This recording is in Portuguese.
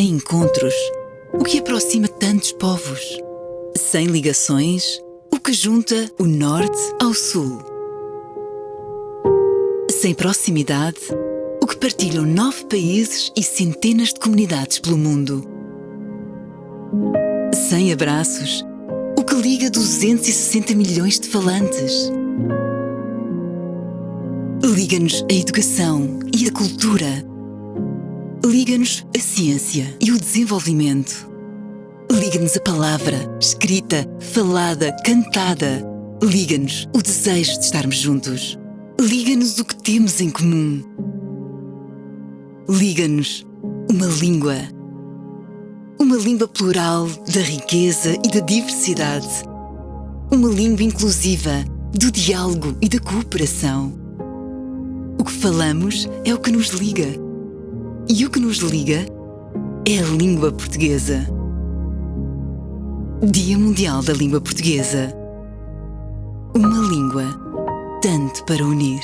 encontros, o que aproxima tantos povos. Sem ligações, o que junta o norte ao sul. Sem proximidade, o que partilham nove países e centenas de comunidades pelo mundo. Sem abraços, o que liga 260 milhões de falantes. Liga-nos a educação e a cultura. Liga-nos a ciência e o desenvolvimento. Liga-nos a palavra, escrita, falada, cantada. Liga-nos o desejo de estarmos juntos. Liga-nos o que temos em comum. Liga-nos uma língua. Uma língua plural da riqueza e da diversidade. Uma língua inclusiva do diálogo e da cooperação. O que falamos é o que nos liga. E o que nos liga é a língua portuguesa. Dia Mundial da Língua Portuguesa. Uma língua tanto para unir.